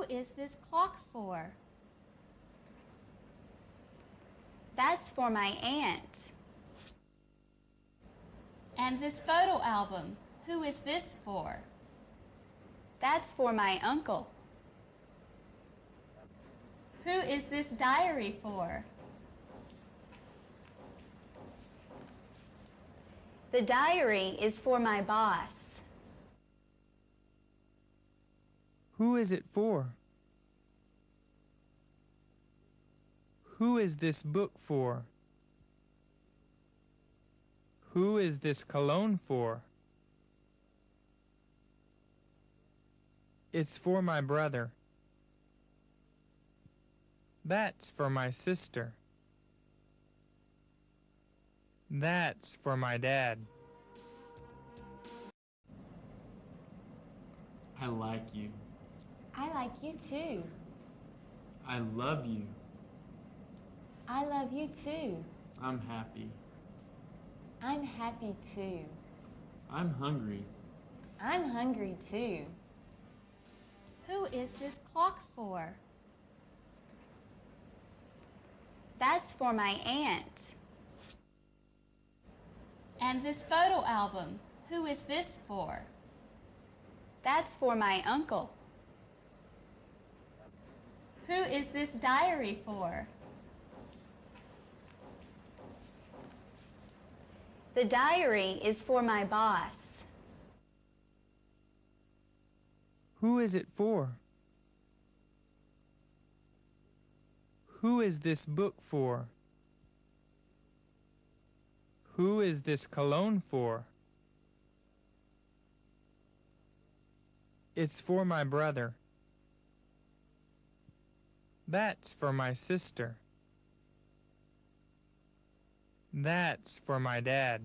Who is this clock for? That's for my aunt. And this photo album, who is this for? That's for my uncle. Who is this diary for? The diary is for my boss. Who is it for? Who is this book for? Who is this cologne for? It's for my brother. That's for my sister. That's for my dad. I like you. I like you too. I love you. I love you too. I'm happy. I'm happy too. I'm hungry. I'm hungry too. Who is this clock for? That's for my aunt. And this photo album, who is this for? That's for my uncle. Who is this diary for? The diary is for my boss. Who is it for? Who is this book for? Who is this cologne for? It's for my brother. That's for my sister. That's for my dad.